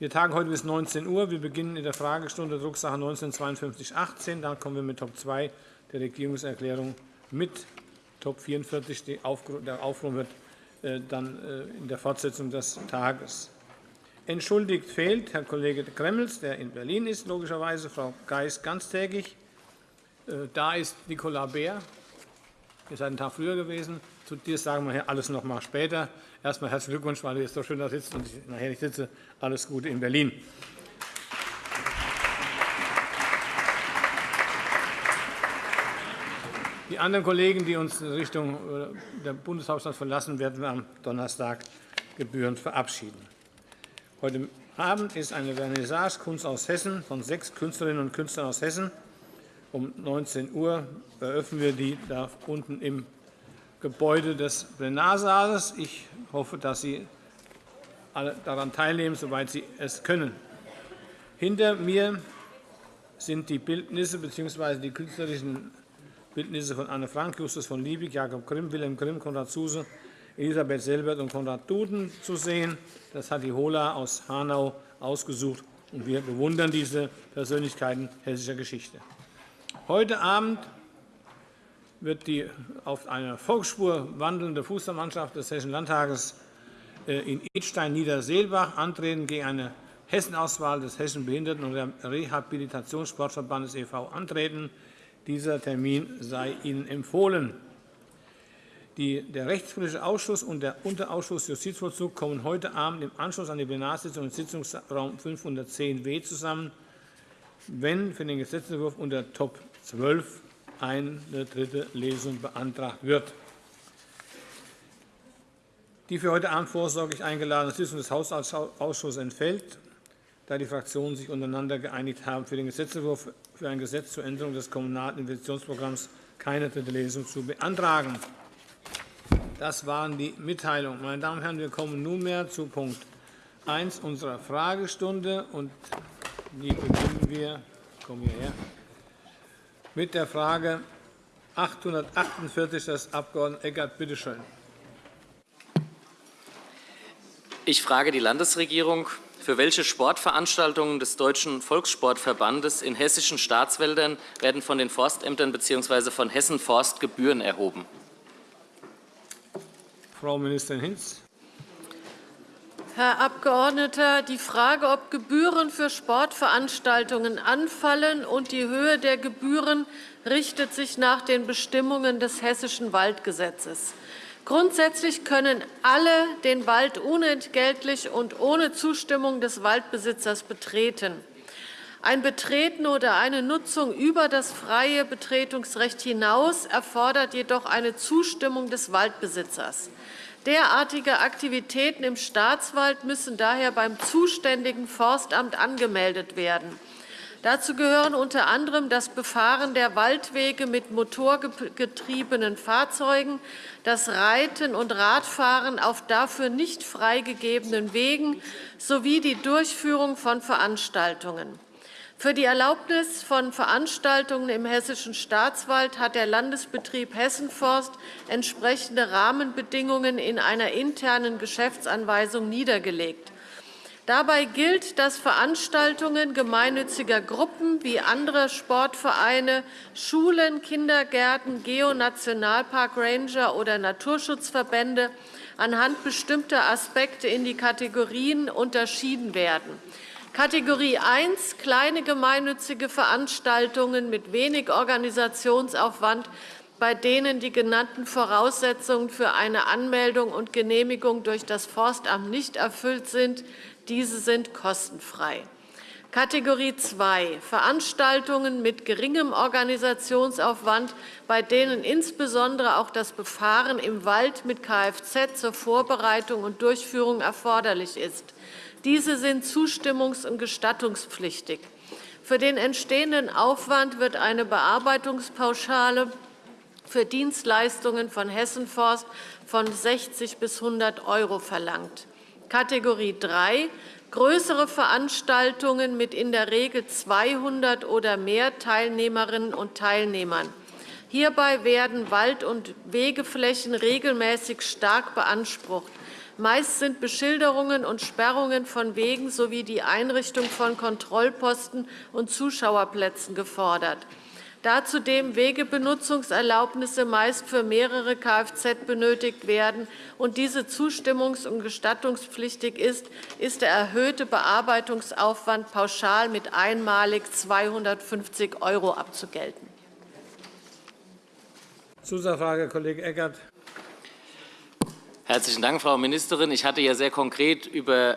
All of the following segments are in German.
Wir tagen heute bis 19 Uhr. Wir beginnen in der Fragestunde Drucksache 19-5218. Dann kommen wir mit Top 2 der Regierungserklärung mit Top 44. Der Aufruhr wird äh, dann äh, in der Fortsetzung des Tages. Entschuldigt fehlt Herr Kollege Gremmels, der in Berlin ist, logischerweise, Frau Geis ganztägig. Äh, da ist Nicola Beer. Ihr seid einen Tag früher gewesen. Zu dir sagen wir alles noch mal später. Erst einmal herzlichen Glückwunsch, weil du jetzt so schön da sitzt und ich nachher nicht sitze. Alles Gute in Berlin. Die anderen Kollegen, die uns in Richtung äh, der Bundeshauptstadt verlassen, werden wir am Donnerstag gebührend verabschieden. Heute Abend ist eine Vernissage Kunst aus Hessen von sechs Künstlerinnen und Künstlern aus Hessen. Um 19 Uhr eröffnen wir die da unten im Gebäude des Plenarsaales. Ich hoffe, dass Sie alle daran teilnehmen, soweit Sie es können. Hinter mir sind die Bildnisse bzw. die künstlerischen Bildnisse von Anne Frank, Justus von Liebig, Jakob Grimm, Wilhelm Grimm, Konrad Zuse, Elisabeth Selbert und Konrad Duden zu sehen. Das hat die Hola aus Hanau ausgesucht, und wir bewundern diese Persönlichkeiten hessischer Geschichte. Heute Abend wird die auf einer Volksspur wandelnde Fußballmannschaft des Hessischen Landtages äh, in Edstein-Niederseelbach antreten gegen eine Hessenauswahl des Hessischen Behinderten- und Rehabilitationssportverbandes e.V. antreten. Dieser Termin sei Ihnen empfohlen. der Rechtspolitische Ausschuss und der Unterausschuss Justizvollzug kommen heute Abend im Anschluss an die Plenarsitzung im Sitzungsraum 510w zusammen, wenn für den Gesetzentwurf unter Top 12 eine dritte Lesung beantragt wird. Die für heute Abend vorsorglich eingeladene Sitzung des Haushaltsausschusses entfällt, da die Fraktionen sich untereinander geeinigt haben, für den Gesetzentwurf für ein Gesetz zur Änderung des Kommunalen Investitionsprogramms keine dritte Lesung zu beantragen. Das waren die Mitteilungen. Meine Damen und Herren, wir kommen nunmehr zu Punkt 1 unserer Fragestunde. Und die beginnen wir. Komm hierher mit der Frage 848 des Abg. Eckert. Bitte schön. Ich frage die Landesregierung, für welche Sportveranstaltungen des Deutschen Volkssportverbandes in hessischen Staatswäldern werden von den Forstämtern bzw. von Hessen Forst Gebühren erhoben? Frau Ministerin Hinz. Herr Abgeordneter, die Frage, ob Gebühren für Sportveranstaltungen anfallen und die Höhe der Gebühren richtet sich nach den Bestimmungen des Hessischen Waldgesetzes. Grundsätzlich können alle den Wald unentgeltlich und ohne Zustimmung des Waldbesitzers betreten. Ein Betreten oder eine Nutzung über das freie Betretungsrecht hinaus erfordert jedoch eine Zustimmung des Waldbesitzers. Derartige Aktivitäten im Staatswald müssen daher beim zuständigen Forstamt angemeldet werden. Dazu gehören unter anderem das Befahren der Waldwege mit motorgetriebenen Fahrzeugen, das Reiten und Radfahren auf dafür nicht freigegebenen Wegen sowie die Durchführung von Veranstaltungen. Für die Erlaubnis von Veranstaltungen im Hessischen Staatswald hat der Landesbetrieb Hessenforst entsprechende Rahmenbedingungen in einer internen Geschäftsanweisung niedergelegt. Dabei gilt, dass Veranstaltungen gemeinnütziger Gruppen wie andere Sportvereine, Schulen, Kindergärten, Geonationalpark Ranger oder Naturschutzverbände anhand bestimmter Aspekte in die Kategorien unterschieden werden. Kategorie 1 kleine gemeinnützige Veranstaltungen mit wenig Organisationsaufwand, bei denen die genannten Voraussetzungen für eine Anmeldung und Genehmigung durch das Forstamt nicht erfüllt sind. Diese sind kostenfrei. Kategorie 2 Veranstaltungen mit geringem Organisationsaufwand, bei denen insbesondere auch das Befahren im Wald mit Kfz zur Vorbereitung und Durchführung erforderlich ist. Diese sind zustimmungs- und gestattungspflichtig. Für den entstehenden Aufwand wird eine Bearbeitungspauschale für Dienstleistungen von Hessenforst von 60 bis 100 € verlangt. Kategorie 3 größere Veranstaltungen mit in der Regel 200 oder mehr Teilnehmerinnen und Teilnehmern. Hierbei werden Wald- und Wegeflächen regelmäßig stark beansprucht. Meist sind Beschilderungen und Sperrungen von Wegen sowie die Einrichtung von Kontrollposten und Zuschauerplätzen gefordert da zudem Wegebenutzungserlaubnisse meist für mehrere Kfz benötigt werden und diese zustimmungs- und gestattungspflichtig ist, ist der erhöhte Bearbeitungsaufwand pauschal mit einmalig 250 € abzugelten. Zusatzfrage, Kollege Eckert. Herzlichen Dank, Frau Ministerin. Ich hatte ja sehr konkret über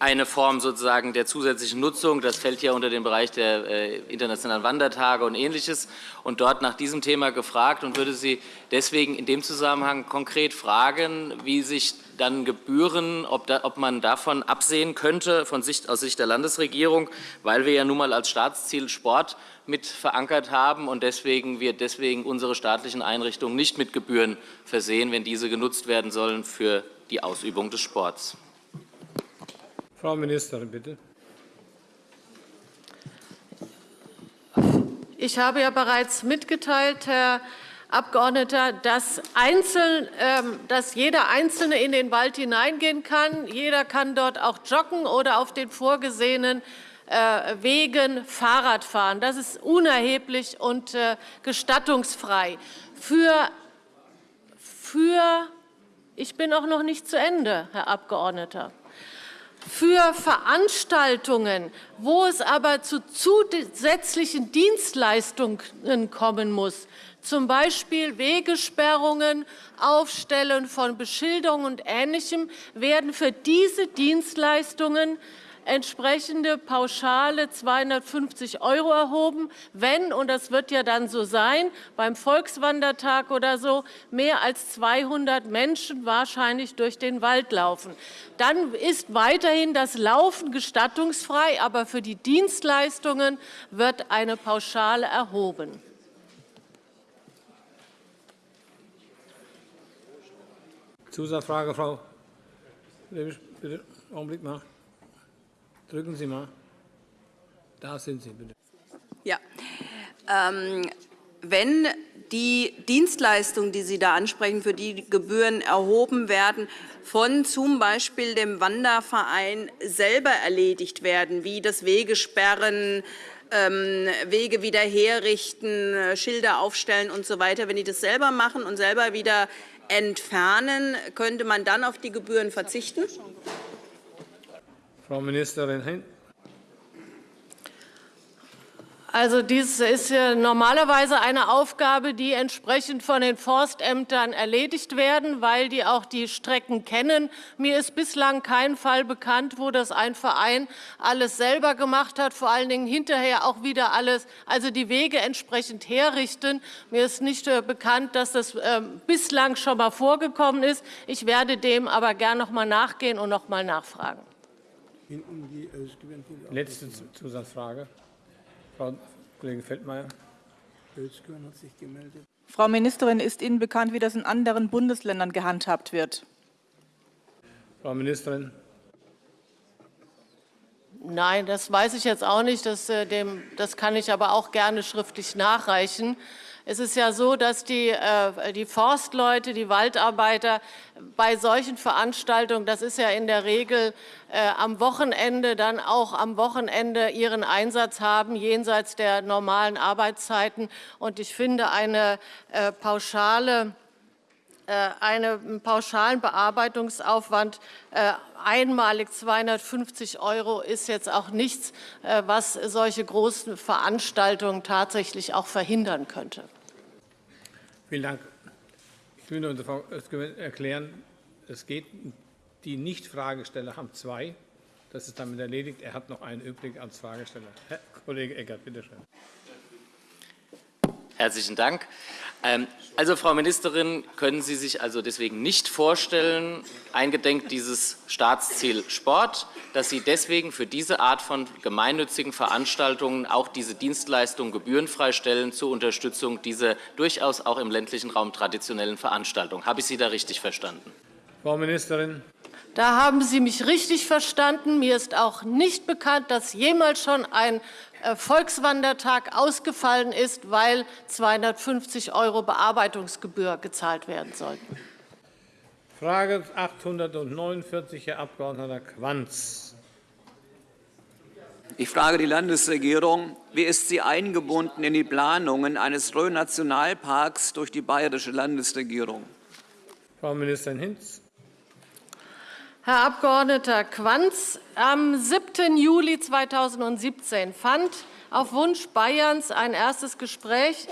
eine Form sozusagen der zusätzlichen Nutzung. Das fällt ja unter den Bereich der äh, internationalen Wandertage und Ähnliches. Und dort nach diesem Thema gefragt und würde Sie deswegen in dem Zusammenhang konkret fragen, wie sich dann Gebühren, ob, da, ob man davon absehen könnte von Sicht, aus Sicht der Landesregierung, weil wir ja nun mal als Staatsziel Sport mit verankert haben und deswegen wir deswegen unsere staatlichen Einrichtungen nicht mit Gebühren versehen, wenn diese genutzt werden sollen für die Ausübung des Sports. Frau Ministerin, bitte. Ich habe ja bereits mitgeteilt, Herr Abgeordneter, dass, einzeln, ähm, dass jeder Einzelne in den Wald hineingehen kann. Jeder kann dort auch joggen oder auf den vorgesehenen äh, Wegen Fahrrad fahren. Das ist unerheblich und äh, gestattungsfrei. Für, für ich bin auch noch nicht zu Ende, Herr Abgeordneter für Veranstaltungen, wo es aber zu zusätzlichen Dienstleistungen kommen muss, z. B. Wegesperrungen, Aufstellen von Beschilderungen und Ähnlichem, werden für diese Dienstleistungen entsprechende Pauschale 250 € erhoben, wenn, und das wird ja dann so sein, beim Volkswandertag oder so mehr als 200 Menschen wahrscheinlich durch den Wald laufen. Dann ist weiterhin das Laufen gestattungsfrei, aber für die Dienstleistungen wird eine Pauschale erhoben. Zusatzfrage, Frau Bitte, Augenblick mal. Drücken Sie mal. Da sind Sie, bitte. Ja. Ähm, wenn die Dienstleistungen, die Sie da ansprechen, für die Gebühren erhoben werden, von zum Beispiel dem Wanderverein selber erledigt werden, wie das Wegesperren, ähm, Wege wieder herrichten, Schilder aufstellen usw. So wenn die das selber machen und selber wieder entfernen, könnte man dann auf die Gebühren verzichten? Frau Ministerin Hein. Also dies ist normalerweise eine Aufgabe, die entsprechend von den Forstämtern erledigt werden, weil die auch die Strecken kennen. Mir ist bislang kein Fall bekannt, wo das ein Verein alles selber gemacht hat, vor allen Dingen hinterher auch wieder alles, also die Wege entsprechend herrichten. Mir ist nicht äh, bekannt, dass das ähm, bislang schon mal vorgekommen ist. Ich werde dem aber gern noch mal nachgehen und noch mal nachfragen. Letzte Zusatzfrage. Frau Kollegin Feldmayer. hat sich gemeldet. Frau Ministerin, ist Ihnen bekannt, wie das in anderen Bundesländern gehandhabt wird? Frau Ministerin. Nein, das weiß ich jetzt auch nicht. Das, äh, dem, das kann ich aber auch gerne schriftlich nachreichen. Es ist ja so, dass die, äh, die Forstleute, die Waldarbeiter bei solchen Veranstaltungen, das ist ja in der Regel äh, am Wochenende, dann auch am Wochenende ihren Einsatz haben, jenseits der normalen Arbeitszeiten. Und ich finde, eine äh, pauschale einen pauschalen Bearbeitungsaufwand einmalig 250 € ist jetzt auch nichts, was solche großen Veranstaltungen tatsächlich auch verhindern könnte. Vielen Dank. Ich will nur Frau erklären, es geht, die Nicht-Fragesteller haben zwei. Das ist damit erledigt. Er hat noch einen übrig als Fragesteller. Herr Kollege Eckert, bitte schön. Herzlichen Dank. Ähm, also, Frau Ministerin, können Sie sich also deswegen nicht vorstellen, eingedenk dieses Staatsziel Sport, dass Sie deswegen für diese Art von gemeinnützigen Veranstaltungen auch diese Dienstleistung gebührenfrei stellen zur Unterstützung dieser durchaus auch im ländlichen Raum traditionellen Veranstaltungen. Habe ich Sie da richtig verstanden? Frau Ministerin. Da haben Sie mich richtig verstanden. Mir ist auch nicht bekannt, dass jemals schon ein Volkswandertag ausgefallen ist, weil 250 € Bearbeitungsgebühr gezahlt werden sollten. Frage 849, Herr Abg. Quanz. Ich frage die Landesregierung, wie ist sie eingebunden in die Planungen eines Rhön-Nationalparks durch die bayerische Landesregierung? Frau Ministerin Hinz. Herr Abg. Quanz, am 7. Juli 2017 fand auf Wunsch Bayerns ein erstes Gespräch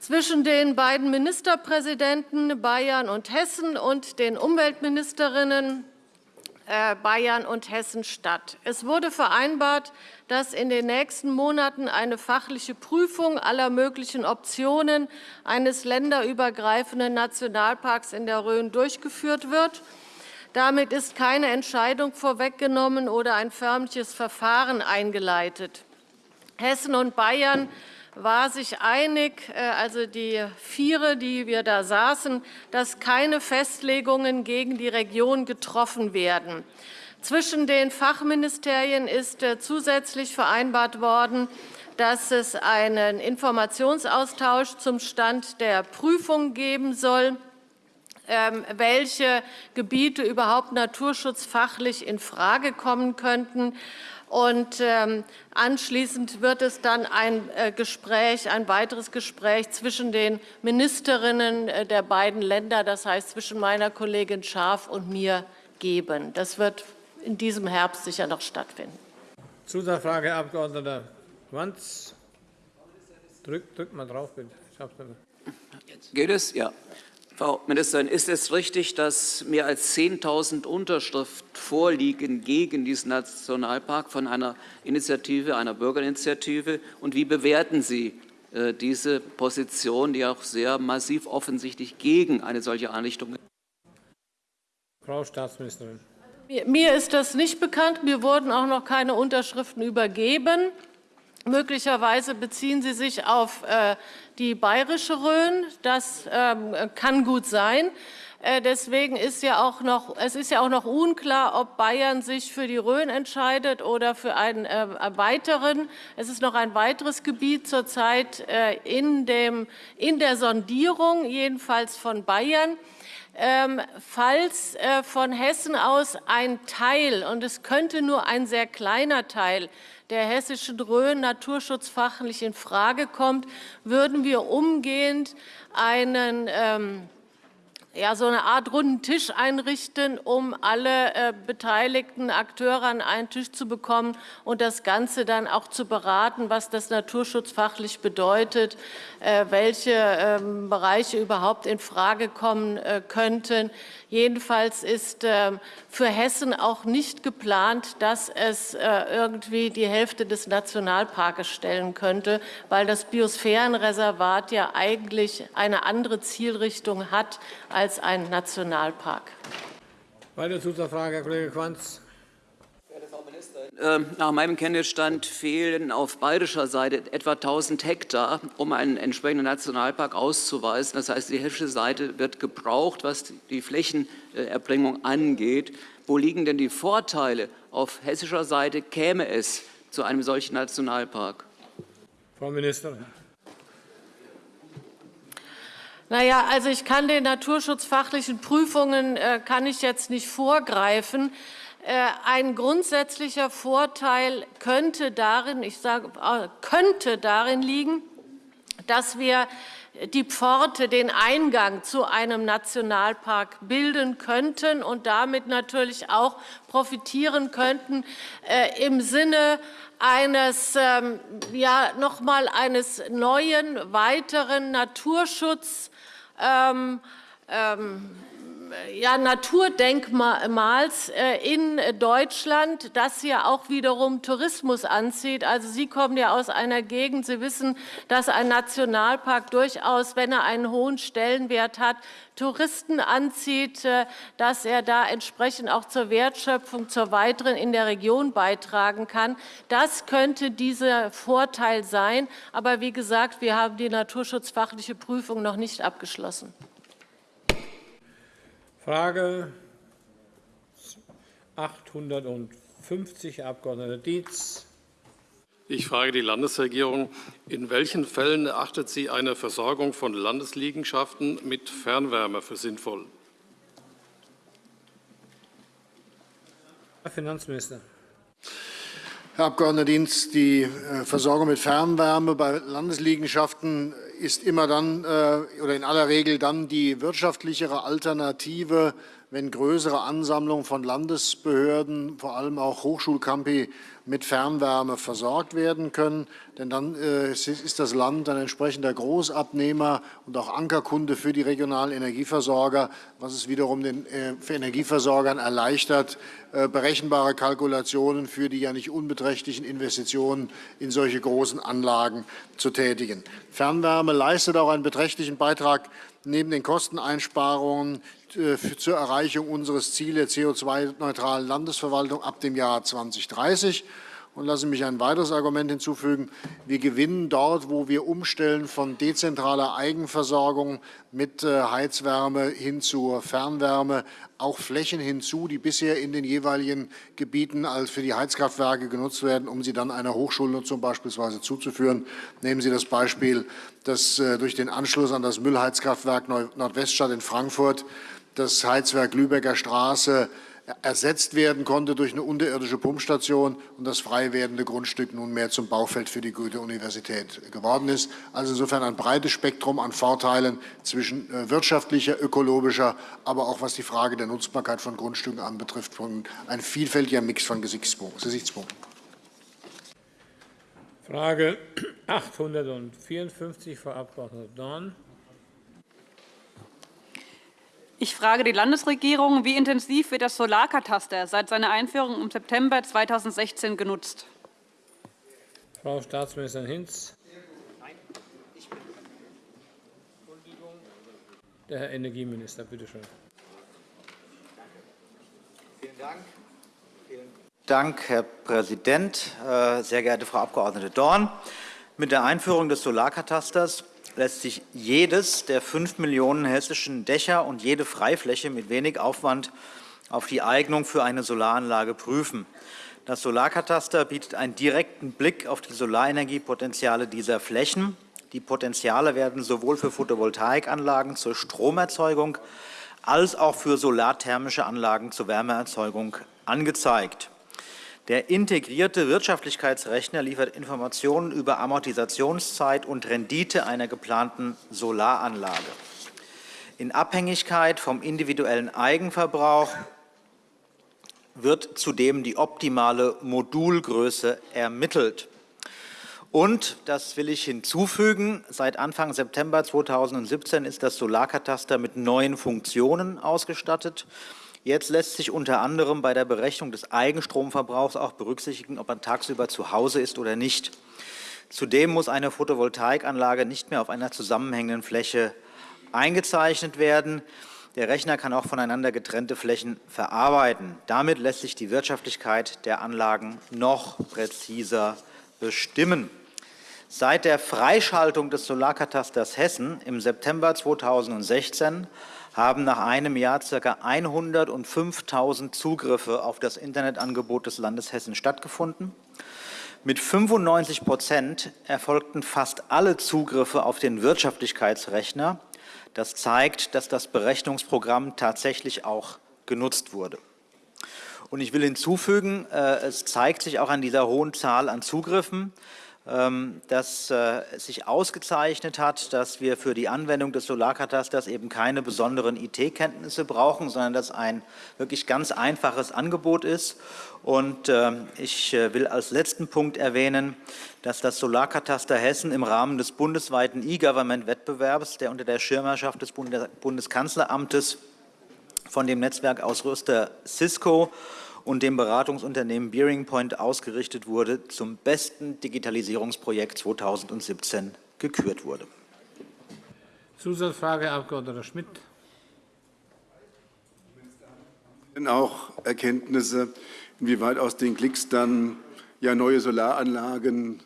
zwischen den beiden Ministerpräsidenten Bayern und Hessen und den Umweltministerinnen äh, Bayern und Hessen statt. Es wurde vereinbart, dass in den nächsten Monaten eine fachliche Prüfung aller möglichen Optionen eines länderübergreifenden Nationalparks in der Rhön durchgeführt wird. Damit ist keine Entscheidung vorweggenommen oder ein förmliches Verfahren eingeleitet. Hessen und Bayern war sich einig, äh, also die Viere, die wir da saßen, dass keine Festlegungen gegen die Region getroffen werden. Zwischen den Fachministerien ist äh, zusätzlich vereinbart worden, dass es einen Informationsaustausch zum Stand der Prüfung geben soll, welche Gebiete überhaupt naturschutzfachlich infrage kommen könnten. Und ähm, anschließend wird es dann ein äh, Gespräch, ein weiteres Gespräch zwischen den Ministerinnen äh, der beiden Länder, das heißt zwischen meiner Kollegin Schaaf und mir, geben. Das wird in diesem Herbst sicher noch stattfinden. Zusatzfrage, Herr Abg. Quanz. Drück, drück mal drauf, bitte. Geht es? Ja. Frau Ministerin, ist es richtig, dass mehr als 10.000 Unterschriften vorliegen gegen diesen Nationalpark von einer Initiative, einer Bürgerinitiative? Und wie bewerten Sie äh, diese Position, die auch sehr massiv offensichtlich gegen eine solche Einrichtung ist? Frau Staatsministerin. Mir ist das nicht bekannt. Mir wurden auch noch keine Unterschriften übergeben. Möglicherweise beziehen Sie sich auf äh, die bayerische Rhön. Das ähm, kann gut sein. Äh, deswegen ist ja auch noch, es ist ja auch noch unklar, ob Bayern sich für die Rhön entscheidet oder für einen äh, weiteren. Es ist noch ein weiteres Gebiet zurzeit in, dem, in der Sondierung, jedenfalls von Bayern. Ähm, falls äh, von Hessen aus ein Teil, und es könnte nur ein sehr kleiner Teil, der hessischen Rhön naturschutzfachlich in Frage kommt, würden wir umgehend einen ähm, ja, so eine Art runden Tisch einrichten, um alle äh, beteiligten Akteure an einen Tisch zu bekommen und das Ganze dann auch zu beraten, was das naturschutzfachlich bedeutet, äh, welche äh, Bereiche überhaupt in Frage kommen äh, könnten. Jedenfalls ist ähm, für Hessen auch nicht geplant, dass es äh, irgendwie die Hälfte des Nationalparkes stellen könnte, weil das Biosphärenreservat ja eigentlich eine andere Zielrichtung hat als ein Nationalpark. Weitere Zusatzfrage, Herr Kollege Quanz. Ähm, nach meinem Kenntnisstand fehlen auf bayerischer Seite etwa 1.000 Hektar, um einen entsprechenden Nationalpark auszuweisen. Das heißt, die hessische Seite wird gebraucht, was die Flächenerbringung angeht. Wo liegen denn die Vorteile? Auf hessischer Seite käme es zu einem solchen Nationalpark. Frau Ministerin. Na ja, also ich kann den naturschutzfachlichen Prüfungen äh, kann ich jetzt nicht vorgreifen. Äh, ein grundsätzlicher Vorteil könnte darin, ich sage, äh, könnte darin liegen, dass wir die Pforte, den Eingang zu einem Nationalpark bilden könnten und damit natürlich auch profitieren könnten äh, im Sinne eines, ähm, ja, noch mal eines neuen, weiteren Naturschutz ähm, ähm, ja, Naturdenkmals äh, in Deutschland, das ja auch wiederum Tourismus anzieht. Also Sie kommen ja aus einer Gegend, Sie wissen, dass ein Nationalpark durchaus, wenn er einen hohen Stellenwert hat, Touristen anzieht, äh, dass er da entsprechend auch zur Wertschöpfung, zur weiteren in der Region beitragen kann. Das könnte dieser Vorteil sein. Aber wie gesagt, wir haben die naturschutzfachliche Prüfung noch nicht abgeschlossen. Frage 850, Herr Abg. Dietz. Ich frage die Landesregierung, in welchen Fällen erachtet sie eine Versorgung von Landesliegenschaften mit Fernwärme für sinnvoll? Herr Finanzminister. Herr Abg. Dienst, die äh, Versorgung mit Fernwärme bei Landesliegenschaften ist immer dann äh, oder in aller Regel dann die wirtschaftlichere Alternative, wenn größere Ansammlungen von Landesbehörden, vor allem auch Hochschulcampi, mit Fernwärme versorgt werden können. Denn dann äh, ist das Land ein entsprechender Großabnehmer und auch Ankerkunde für die regionalen Energieversorger, was es wiederum den äh, Energieversorgern erleichtert, äh, berechenbare Kalkulationen für die ja nicht unbeträchtlichen Investitionen in solche großen Anlagen zu tätigen. Fernwärme leistet auch einen beträchtlichen Beitrag neben den Kosteneinsparungen zur Erreichung unseres Ziels der CO2-neutralen Landesverwaltung ab dem Jahr 2030. Und lassen Sie mich ein weiteres Argument hinzufügen. Wir gewinnen dort, wo wir umstellen von dezentraler Eigenversorgung mit äh, Heizwärme hin zur Fernwärme, auch Flächen hinzu, die bisher in den jeweiligen Gebieten als für die Heizkraftwerke genutzt werden, um sie dann einer Hochschulnutzung beispielsweise zuzuführen. Nehmen Sie das Beispiel, dass äh, durch den Anschluss an das Müllheizkraftwerk Nordweststadt in Frankfurt das Heizwerk Lübecker Straße ersetzt werden konnte durch eine unterirdische Pumpstation und das frei werdende Grundstück nunmehr zum Baufeld für die Goethe-Universität geworden ist. Also insofern ein breites Spektrum an Vorteilen zwischen äh, wirtschaftlicher, ökologischer, aber auch was die Frage der Nutzbarkeit von Grundstücken anbetrifft, ein vielfältiger Mix von Gesichtspunkten. Frage 854, Frau Abg. Dorn. Ich frage die Landesregierung, wie intensiv wird das Solarkataster seit seiner Einführung im September 2016 genutzt? Frau Staatsministerin Hinz. Der Herr Energieminister, bitte schön. Vielen Dank. Vielen Dank, Herr Präsident. Äh, sehr geehrte Frau Abg. Dorn, mit der Einführung des Solarkatasters lässt sich jedes der fünf Millionen hessischen Dächer und jede Freifläche mit wenig Aufwand auf die Eignung für eine Solaranlage prüfen. Das Solarkataster bietet einen direkten Blick auf die Solarenergiepotenziale dieser Flächen. Die Potenziale werden sowohl für Photovoltaikanlagen zur Stromerzeugung als auch für solarthermische Anlagen zur Wärmeerzeugung angezeigt. Der integrierte Wirtschaftlichkeitsrechner liefert Informationen über Amortisationszeit und Rendite einer geplanten Solaranlage. In Abhängigkeit vom individuellen Eigenverbrauch wird zudem die optimale Modulgröße ermittelt. Und, das will ich hinzufügen, seit Anfang September 2017 ist das Solarkataster mit neuen Funktionen ausgestattet. Jetzt lässt sich unter anderem bei der Berechnung des Eigenstromverbrauchs auch berücksichtigen, ob man tagsüber zu Hause ist oder nicht. Zudem muss eine Photovoltaikanlage nicht mehr auf einer zusammenhängenden Fläche eingezeichnet werden. Der Rechner kann auch voneinander getrennte Flächen verarbeiten. Damit lässt sich die Wirtschaftlichkeit der Anlagen noch präziser bestimmen. Seit der Freischaltung des Solarkatasters Hessen im September 2016 haben nach einem Jahr ca. 105.000 Zugriffe auf das Internetangebot des Landes Hessen stattgefunden. Mit 95 Prozent erfolgten fast alle Zugriffe auf den Wirtschaftlichkeitsrechner. Das zeigt, dass das Berechnungsprogramm tatsächlich auch genutzt wurde. Und ich will hinzufügen, äh, es zeigt sich auch an dieser hohen Zahl an Zugriffen, ähm, das äh, sich ausgezeichnet hat, dass wir für die Anwendung des Solarkatasters eben keine besonderen IT-Kenntnisse brauchen, sondern dass ein wirklich ganz einfaches Angebot ist. Und ähm, ich äh, will als letzten Punkt erwähnen, dass das Solarkataster Hessen im Rahmen des bundesweiten E-Government-Wettbewerbs, der unter der Schirmherrschaft des Bundeskanzleramtes von dem Netzwerkausrüster Cisco und dem Beratungsunternehmen Bearing Point ausgerichtet wurde, zum besten Digitalisierungsprojekt 2017 gekürt wurde. Zusatzfrage, Herr Abg. Schmidt. Denn auch Erkenntnisse, inwieweit aus den Klicks dann ja neue Solaranlagen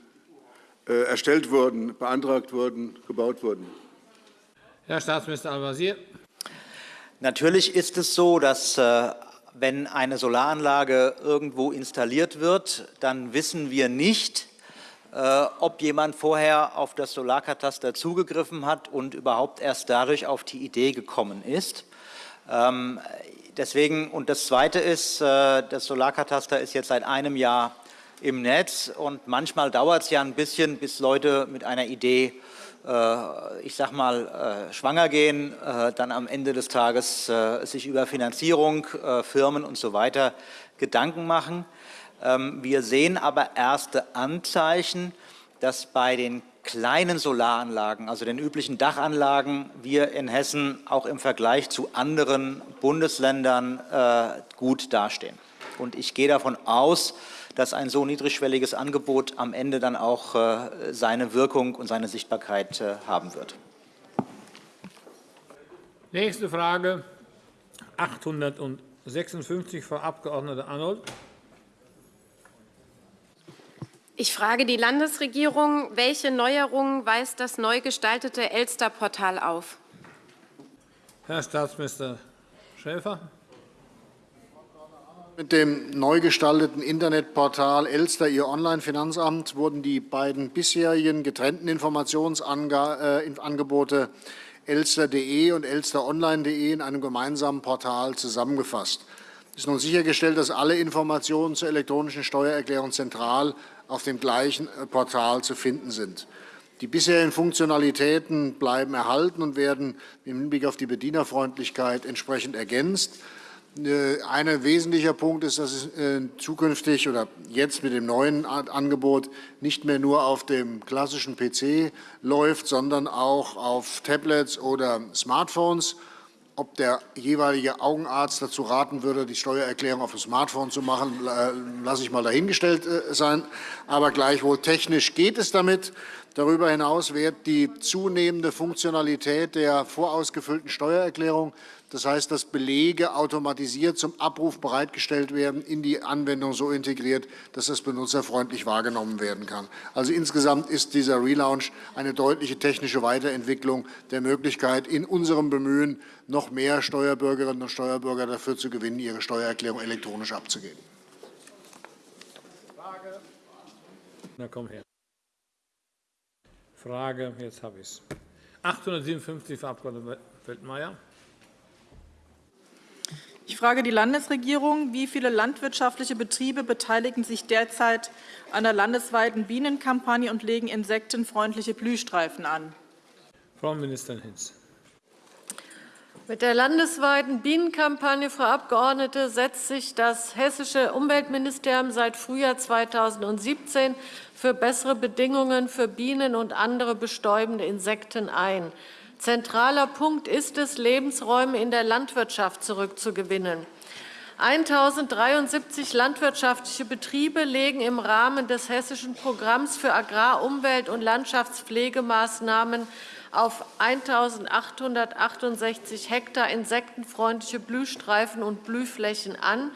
äh, erstellt wurden, beantragt wurden, gebaut wurden? Herr Staatsminister Al-Wazir. Natürlich ist es so, dass äh, wenn eine Solaranlage irgendwo installiert wird, dann wissen wir nicht, äh, ob jemand vorher auf das Solarkataster zugegriffen hat und überhaupt erst dadurch auf die Idee gekommen ist. Ähm, deswegen, und das Zweite ist, äh, das Solarkataster ist jetzt seit einem Jahr im Netz und manchmal dauert es ja ein bisschen, bis Leute mit einer Idee, ich sag mal, äh, schwanger gehen, dann am Ende des Tages sich über Finanzierung, Firmen und so weiter Gedanken machen. Ähm, wir sehen aber erste Anzeichen, dass bei den kleinen Solaranlagen, also den üblichen Dachanlagen, wir in Hessen auch im Vergleich zu anderen Bundesländern äh, gut dastehen. Und ich gehe davon aus, dass ein so niedrigschwelliges Angebot am Ende dann auch äh, seine Wirkung und seine Sichtbarkeit äh, haben wird. Nächste Frage, 856, Frau Abg. Arnold. Ich frage die Landesregierung, welche Neuerungen weist das neu gestaltete Elster-Portal auf? Herr Staatsminister Schäfer. Mit dem neu gestalteten Internetportal Elster, Ihr Online-Finanzamt, wurden die beiden bisherigen getrennten Informationsangebote äh, elster.de und elsteronline.de in einem gemeinsamen Portal zusammengefasst. Es ist nun sichergestellt, dass alle Informationen zur elektronischen Steuererklärung zentral auf dem gleichen äh, Portal zu finden sind. Die bisherigen Funktionalitäten bleiben erhalten und werden im Hinblick auf die Bedienerfreundlichkeit entsprechend ergänzt. Äh, ein wesentlicher Punkt ist, dass es äh, zukünftig oder jetzt mit dem neuen Angebot nicht mehr nur auf dem klassischen PC läuft, sondern auch auf Tablets oder Smartphones ob der jeweilige Augenarzt dazu raten würde, die Steuererklärung auf dem Smartphone zu machen, lasse ich mal dahingestellt äh, sein. Aber gleichwohl technisch geht es damit. Darüber hinaus wird die zunehmende Funktionalität der vorausgefüllten Steuererklärung das heißt, dass Belege automatisiert zum Abruf bereitgestellt werden, in die Anwendung so integriert, dass das benutzerfreundlich wahrgenommen werden kann. Also insgesamt ist dieser Relaunch eine deutliche technische Weiterentwicklung der Möglichkeit, in unserem Bemühen noch mehr Steuerbürgerinnen und Steuerbürger dafür zu gewinnen, ihre Steuererklärung elektronisch abzugeben. Frage. Na komm her. Frage, jetzt habe ich es. 857, Frau Abg. Feldmayer. Ich frage die Landesregierung, wie viele landwirtschaftliche Betriebe beteiligen sich derzeit an der landesweiten Bienenkampagne und legen insektenfreundliche Blühstreifen an? Frau Ministerin Hinz. Mit der landesweiten Bienenkampagne, Frau Abgeordnete, setzt sich das hessische Umweltministerium seit Frühjahr 2017 für bessere Bedingungen für Bienen und andere bestäubende Insekten ein. Zentraler Punkt ist es, Lebensräume in der Landwirtschaft zurückzugewinnen. 1.073 landwirtschaftliche Betriebe legen im Rahmen des Hessischen Programms für Agrar-, Umwelt- und Landschaftspflegemaßnahmen auf 1.868 Hektar insektenfreundliche Blühstreifen und Blühflächen an.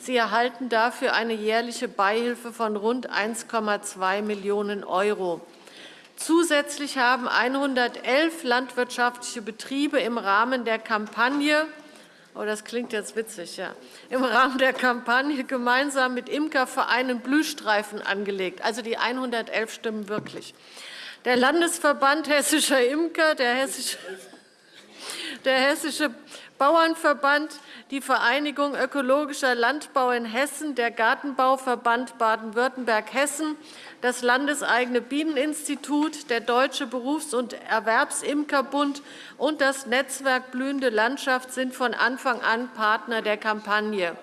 Sie erhalten dafür eine jährliche Beihilfe von rund 1,2 Millionen €. Zusätzlich haben 111 landwirtschaftliche Betriebe im Rahmen der Kampagne Oh, das klingt jetzt witzig, ja. Im Rahmen der Kampagne gemeinsam mit Imkervereinen Blühstreifen angelegt. Also die 111 stimmen wirklich. Der Landesverband Hessischer Imker, der Hessische, der Hessische Bauernverband, die Vereinigung Ökologischer Landbau in Hessen, der Gartenbauverband Baden-Württemberg-Hessen, das landeseigene Bieneninstitut, der Deutsche Berufs- und Erwerbsimkerbund und das Netzwerk Blühende Landschaft sind von Anfang an Partner der Kampagne.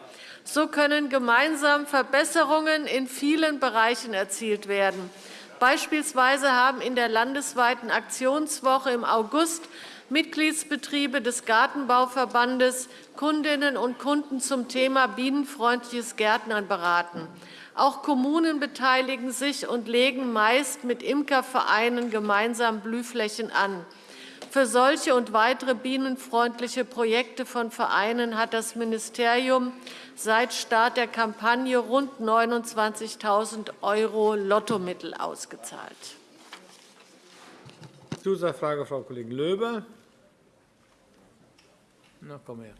So können gemeinsam Verbesserungen in vielen Bereichen erzielt werden. Beispielsweise haben in der landesweiten Aktionswoche im August Mitgliedsbetriebe des Gartenbauverbandes Kundinnen und Kunden zum Thema bienenfreundliches Gärtnern beraten. Auch Kommunen beteiligen sich und legen meist mit Imkervereinen gemeinsam Blühflächen an. Für solche und weitere bienenfreundliche Projekte von Vereinen hat das Ministerium seit Start der Kampagne rund 29.000 € Lottomittel ausgezahlt. Zusatzfrage, Frau Kollegin Löber. Na, komm her.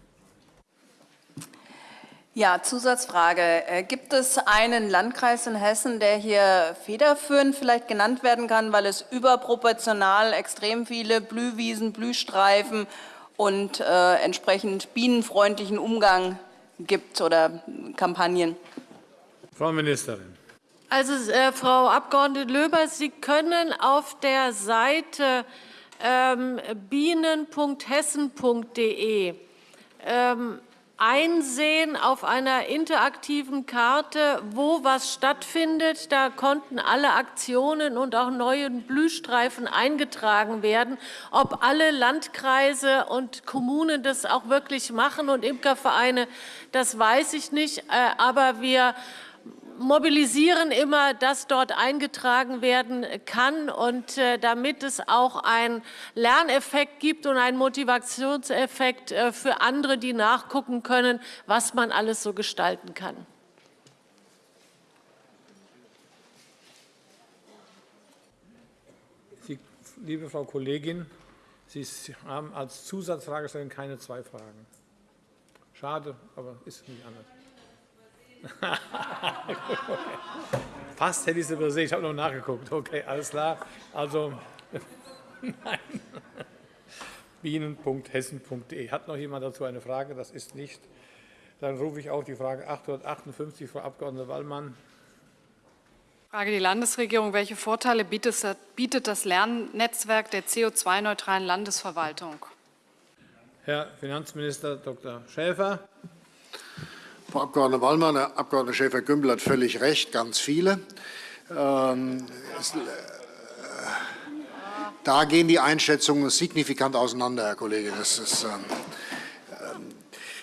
Ja, Zusatzfrage. Äh, gibt es einen Landkreis in Hessen, der hier federführend vielleicht genannt werden kann, weil es überproportional extrem viele Blühwiesen, Blühstreifen und äh, entsprechend bienenfreundlichen Umgang gibt oder Kampagnen? Frau Ministerin. Also, äh, Frau Abg. Löber, Sie können auf der Seite ähm, bienen.hessen.de ähm, einsehen auf einer interaktiven Karte, wo was stattfindet. Da konnten alle Aktionen und auch neue Blühstreifen eingetragen werden. Ob alle Landkreise und Kommunen das auch wirklich machen und Imkervereine, das weiß ich nicht. Äh, aber wir mobilisieren immer, dass dort eingetragen werden kann. Und äh, damit es auch einen Lerneffekt gibt und einen Motivationseffekt äh, für andere, die nachgucken können, was man alles so gestalten kann. Sie, liebe Frau Kollegin, Sie haben als Zusatzfragestellung keine zwei Fragen. Schade, aber ist nicht anders. Fast hätte ich es übersehen. Ich habe noch nachgeguckt. Okay, alles klar. Also, nein. bienen.hessen.de. Hat noch jemand dazu eine Frage? Das ist nicht. Dann rufe ich auf die Frage 858, Frau Abg. Wallmann. Frage die Landesregierung. Welche Vorteile bietet das Lernnetzwerk der CO2-neutralen Landesverwaltung? Herr Finanzminister Dr. Schäfer. Frau Abg. Wallmann, Herr Abg. Schäfer-Gümbel hat völlig recht, ganz viele. Ähm, äh, da gehen die Einschätzungen signifikant auseinander, Herr Kollege. Das, ist, ähm, ähm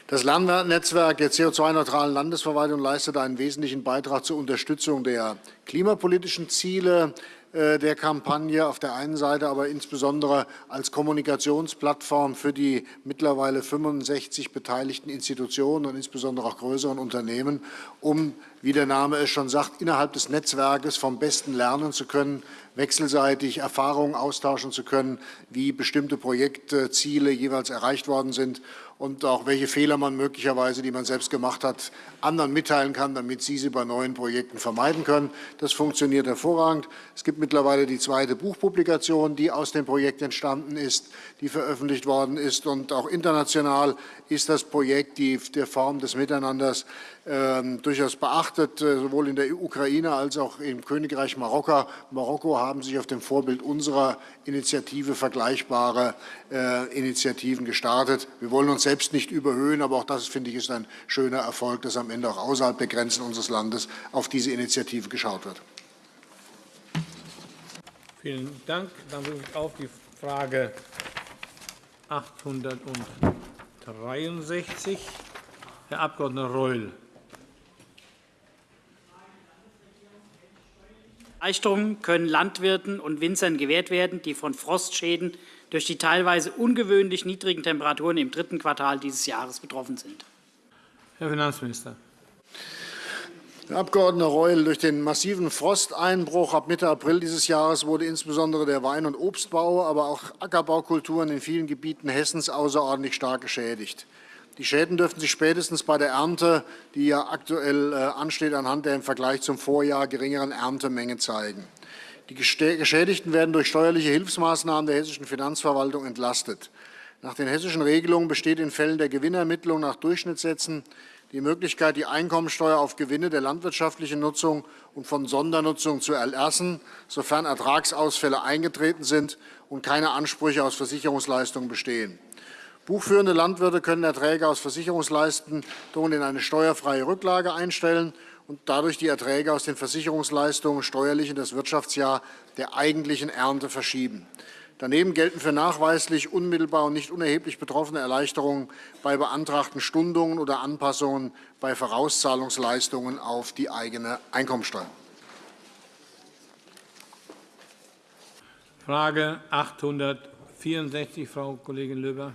das Lernnetzwerk der CO2-neutralen Landesverwaltung leistet einen wesentlichen Beitrag zur Unterstützung der klimapolitischen Ziele der Kampagne auf der einen Seite, aber insbesondere als Kommunikationsplattform für die mittlerweile 65 beteiligten Institutionen und insbesondere auch größeren Unternehmen, um, wie der Name es schon sagt, innerhalb des Netzwerkes vom Besten lernen zu können, wechselseitig Erfahrungen austauschen zu können, wie bestimmte Projektziele jeweils erreicht worden sind und auch welche Fehler man möglicherweise, die man selbst gemacht hat, anderen mitteilen kann, damit sie sie bei neuen Projekten vermeiden können. Das funktioniert hervorragend. Es gibt mittlerweile die zweite Buchpublikation, die aus dem Projekt entstanden ist, die veröffentlicht worden ist. Und auch international ist das Projekt die, der Form des Miteinanders durchaus beachtet. Äh, sowohl in der Ukraine als auch im Königreich Marokko. Marokko haben sich auf dem Vorbild unserer Initiative vergleichbare äh, Initiativen gestartet. Wir wollen uns selbst nicht überhöhen, aber auch das, finde ich, ist ein schöner Erfolg, dass am Ende auch außerhalb der Grenzen unseres Landes auf diese Initiative geschaut wird. Vielen Dank. Dann rufe ich auf die Frage 863. Herr Abg. Reul. Erleichterungen können Landwirten und Winzern gewährt werden, die von Frostschäden durch die teilweise ungewöhnlich niedrigen Temperaturen im dritten Quartal dieses Jahres betroffen sind. Herr Finanzminister. Herr Abg. Reul, durch den massiven Frosteinbruch ab Mitte April dieses Jahres wurde insbesondere der Wein- und Obstbau, aber auch Ackerbaukulturen in vielen Gebieten Hessens außerordentlich stark geschädigt. Die Schäden dürften sich spätestens bei der Ernte, die ja aktuell äh, ansteht, anhand der im Vergleich zum Vorjahr geringeren Erntemenge zeigen. Die Geschädigten werden durch steuerliche Hilfsmaßnahmen der hessischen Finanzverwaltung entlastet. Nach den hessischen Regelungen besteht in Fällen der Gewinnermittlung nach Durchschnittssätzen die Möglichkeit, die Einkommensteuer auf Gewinne der landwirtschaftlichen Nutzung und von Sondernutzung zu erlassen, sofern Ertragsausfälle eingetreten sind und keine Ansprüche aus Versicherungsleistungen bestehen. Buchführende Landwirte können Erträge aus Versicherungsleistungen in eine steuerfreie Rücklage einstellen und dadurch die Erträge aus den Versicherungsleistungen steuerlich in das Wirtschaftsjahr der eigentlichen Ernte verschieben. Daneben gelten für nachweislich unmittelbar und nicht unerheblich betroffene Erleichterungen bei beantragten Stundungen oder Anpassungen bei Vorauszahlungsleistungen auf die eigene Einkommensteuer. Frage 864, Frau Kollegin Löber.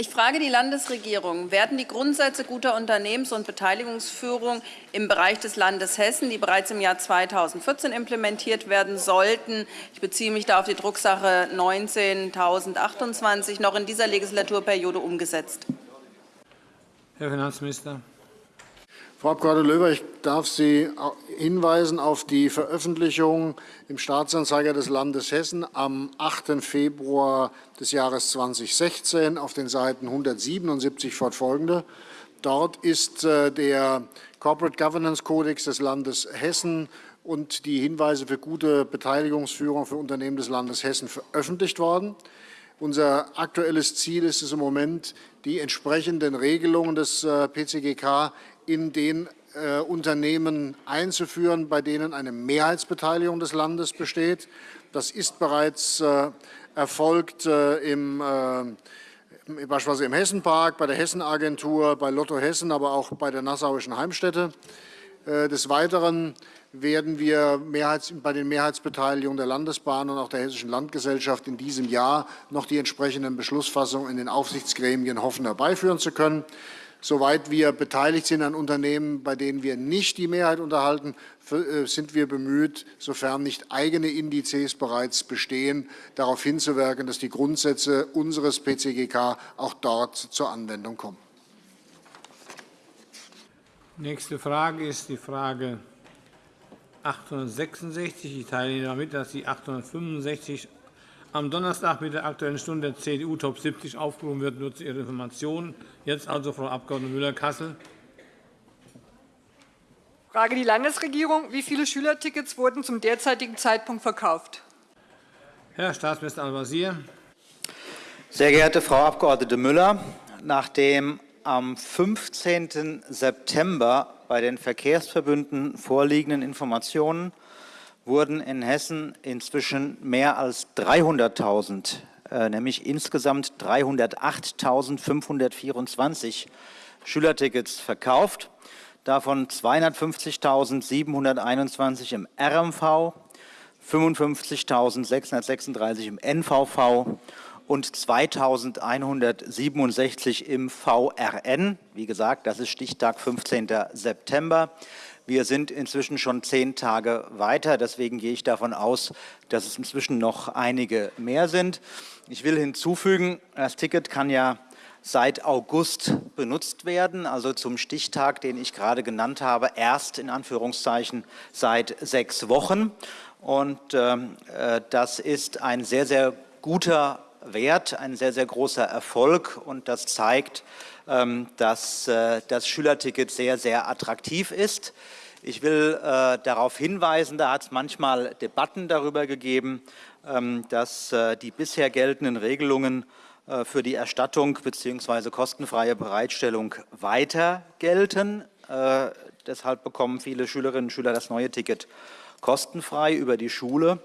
Ich frage die Landesregierung, werden die Grundsätze guter Unternehmens- und Beteiligungsführung im Bereich des Landes Hessen, die bereits im Jahr 2014 implementiert werden sollten, ich beziehe mich da auf die Drucksache 19.028, noch in dieser Legislaturperiode umgesetzt? Herr Finanzminister. Frau Abg. Löber, ich darf Sie hinweisen auf die Veröffentlichung im Staatsanzeiger des Landes Hessen am 8. Februar des Jahres 2016 auf den Seiten 177 fortfolgende. Dort ist äh, der Corporate Governance Kodex des Landes Hessen und die Hinweise für gute Beteiligungsführung für Unternehmen des Landes Hessen veröffentlicht worden. Unser aktuelles Ziel ist es im Moment, die entsprechenden Regelungen des äh, PCGK in den äh, Unternehmen einzuführen, bei denen eine Mehrheitsbeteiligung des Landes besteht. Das ist bereits äh, erfolgt äh, im, äh, beispielsweise im Hessenpark, bei der Hessenagentur, bei Lotto Hessen, aber auch bei der Nassauischen Heimstätte. Äh, des Weiteren werden wir bei den Mehrheitsbeteiligungen der Landesbahn und auch der Hessischen Landgesellschaft in diesem Jahr noch die entsprechenden Beschlussfassungen in den Aufsichtsgremien hoffen, herbeiführen zu können. Soweit wir beteiligt sind an Unternehmen, bei denen wir nicht die Mehrheit unterhalten, äh, sind wir bemüht, sofern nicht eigene Indizes bereits bestehen, darauf hinzuwirken, dass die Grundsätze unseres PCGK auch dort zur Anwendung kommen. Nächste Frage ist die Frage 866. Ich teile Ihnen mit, dass die 865 am Donnerstag mit der Aktuellen Stunde der CDU Top 70 aufgerufen wird. Nur zu Ihrer Information. Jetzt also Frau Abg. Müller-Kassel. Frage die Landesregierung. Wie viele Schülertickets wurden zum derzeitigen Zeitpunkt verkauft? Herr Staatsminister Al-Wazir. Sehr geehrte Frau Abg. Müller, nachdem am 15. September bei den Verkehrsverbünden vorliegenden Informationen wurden in Hessen inzwischen mehr als 300.000, äh, nämlich insgesamt 308.524 Schülertickets verkauft, davon 250.721 im RMV, 55.636 im NVV und 2.167 im VRN. Wie gesagt, das ist Stichtag 15. September. Wir sind inzwischen schon zehn Tage weiter. Deswegen gehe ich davon aus, dass es inzwischen noch einige mehr sind. Ich will hinzufügen, das Ticket kann ja seit August benutzt werden, also zum Stichtag, den ich gerade genannt habe, erst in Anführungszeichen seit sechs Wochen. Und ähm, äh, das ist ein sehr, sehr guter Wert, ein sehr, sehr großer Erfolg. Und das zeigt, dass äh, das Schülerticket sehr, sehr attraktiv ist. Ich will äh, darauf hinweisen, da hat es manchmal Debatten darüber gegeben, ähm, dass äh, die bisher geltenden Regelungen für die Erstattung bzw. kostenfreie Bereitstellung weiter gelten. Deshalb bekommen viele Schülerinnen und Schüler das neue Ticket kostenfrei über die Schule,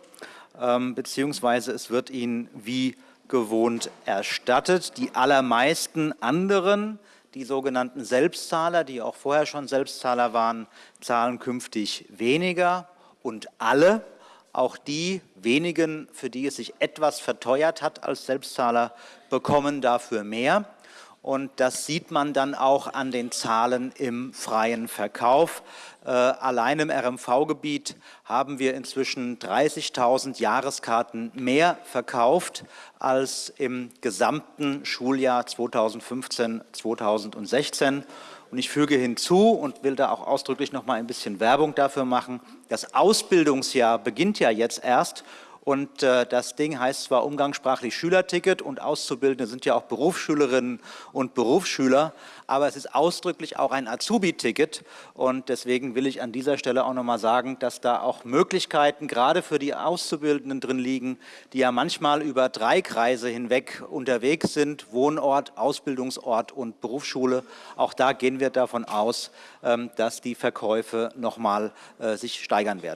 ähm, beziehungsweise es wird ihnen wie gewohnt erstattet. Die allermeisten anderen die sogenannten Selbstzahler, die auch vorher schon Selbstzahler waren, zahlen künftig weniger und alle, auch die wenigen, für die es sich etwas verteuert hat als Selbstzahler, bekommen dafür mehr. Und das sieht man dann auch an den Zahlen im freien Verkauf. Äh, allein im RMV-Gebiet haben wir inzwischen 30.000 Jahreskarten mehr verkauft als im gesamten Schuljahr 2015-2016. Und ich füge hinzu und will da auch ausdrücklich noch mal ein bisschen Werbung dafür machen, das Ausbildungsjahr beginnt ja jetzt erst und äh, das Ding heißt zwar umgangssprachlich Schülerticket und Auszubildende sind ja auch Berufsschülerinnen und Berufsschüler, aber es ist ausdrücklich auch ein Azubi-Ticket. Und deswegen will ich an dieser Stelle auch noch mal sagen, dass da auch Möglichkeiten gerade für die Auszubildenden drin liegen, die ja manchmal über drei Kreise hinweg unterwegs sind, Wohnort, Ausbildungsort und Berufsschule. Auch da gehen wir davon aus, ähm, dass die Verkäufe noch mal äh, sich steigern werden.